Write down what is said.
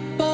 people.